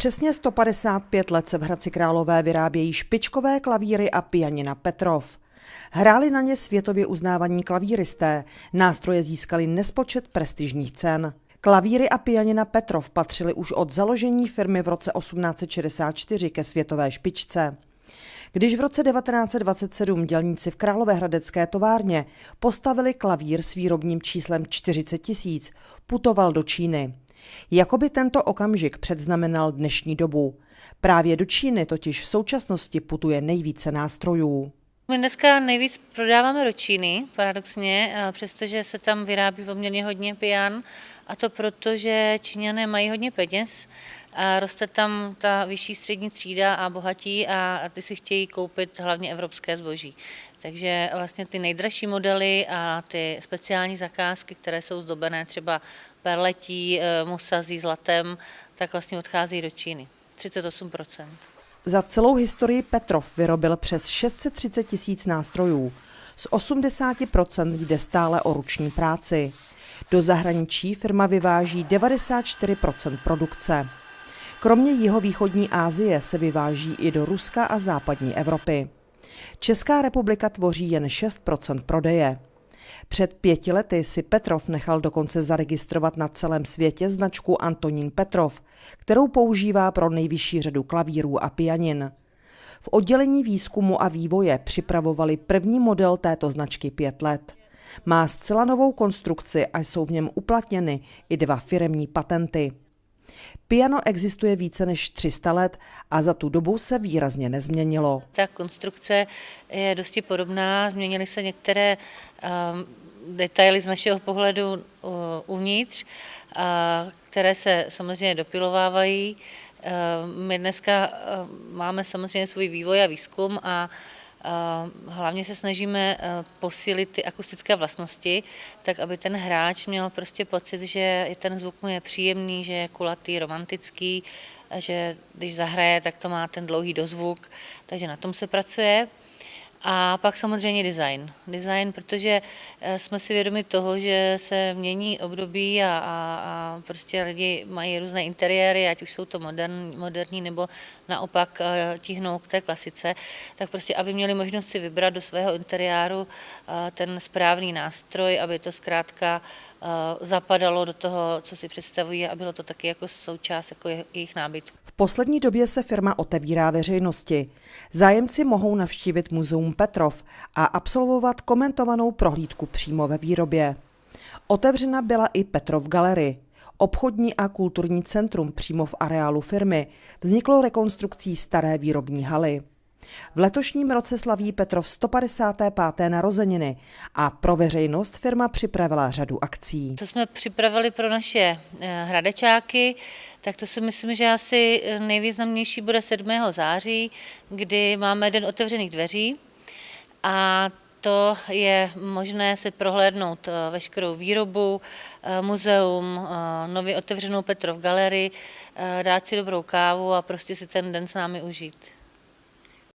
Přesně 155 let se v Hradci Králové vyrábějí špičkové klavíry a pianina Petrov. Hráli na ně světově uznávaní klavíristé, nástroje získali nespočet prestižních cen. Klavíry a pianina Petrov patřily už od založení firmy v roce 1864 ke světové špičce. Když v roce 1927 dělníci v Královéhradecké továrně postavili klavír s výrobním číslem 40 tisíc, putoval do Číny. Jakoby tento okamžik předznamenal dnešní dobu. Právě do Číny totiž v současnosti putuje nejvíce nástrojů. My dneska nejvíc prodáváme do Číny, paradoxně, přestože se tam vyrábí poměrně hodně pian, a to proto, že Číňané mají hodně peněz a roste tam ta vyšší střední třída a bohatí a ty si chtějí koupit hlavně evropské zboží. Takže vlastně ty nejdražší modely a ty speciální zakázky, které jsou zdobené třeba perletí, eh, musazí, zlatem, tak vlastně odchází do Číny. 38 Za celou historii Petrov vyrobil přes 630 tisíc nástrojů. Z 80% jde stále o ruční práci. Do zahraničí firma vyváží 94% produkce. Kromě jihovýchodní Asie se vyváží i do Ruska a západní Evropy. Česká republika tvoří jen 6% prodeje. Před pěti lety si Petrov nechal dokonce zaregistrovat na celém světě značku Antonín Petrov, kterou používá pro nejvyšší řadu klavírů a pianin. V oddělení výzkumu a vývoje připravovali první model této značky pět let. Má zcela novou konstrukci a jsou v něm uplatněny i dva firemní patenty. Piano existuje více než 300 let a za tu dobu se výrazně nezměnilo. Ta konstrukce je dosti podobná, změnily se některé um, detaily z našeho pohledu uh, uvnitř, které se samozřejmě dopilovávají. Uh, my dneska uh, máme samozřejmě svůj vývoj a výzkum a Hlavně se snažíme eh, posílit ty akustické vlastnosti, tak aby ten hráč měl prostě pocit, že ten zvuk mu je příjemný, že je kulatý, romantický, že když zahraje, tak to má ten dlouhý dozvuk, takže na tom se pracuje. A pak samozřejmě design. Design, protože eh, jsme si vědomi toho, že se mění období a, a, a prostě lidi mají různé interiéry, ať už jsou to modern, moderní nebo naopak eh, tíhnou k té klasice, tak prostě, aby měli možnost si vybrat do svého interiéru eh, ten správný nástroj, aby to zkrátka zapadalo do toho, co si představují a bylo to taky jako součást jako jejich nábytku. V poslední době se firma otevírá veřejnosti. Zájemci mohou navštívit muzeum Petrov a absolvovat komentovanou prohlídku přímo ve výrobě. Otevřena byla i Petrov Galery. Obchodní a kulturní centrum přímo v areálu firmy vzniklo rekonstrukcí staré výrobní haly. V letošním roce slaví Petrov 155. narozeniny a pro veřejnost firma připravila řadu akcí. Co jsme připravili pro naše eh, hradečáky, tak to si myslím, že asi nejvýznamnější bude 7. září, kdy máme Den otevřených dveří a to je možné si prohlédnout eh, veškerou výrobu, eh, muzeum, nově otevřenou Petrov galerii, dát si dobrou kávu a prostě si ten den s námi užít.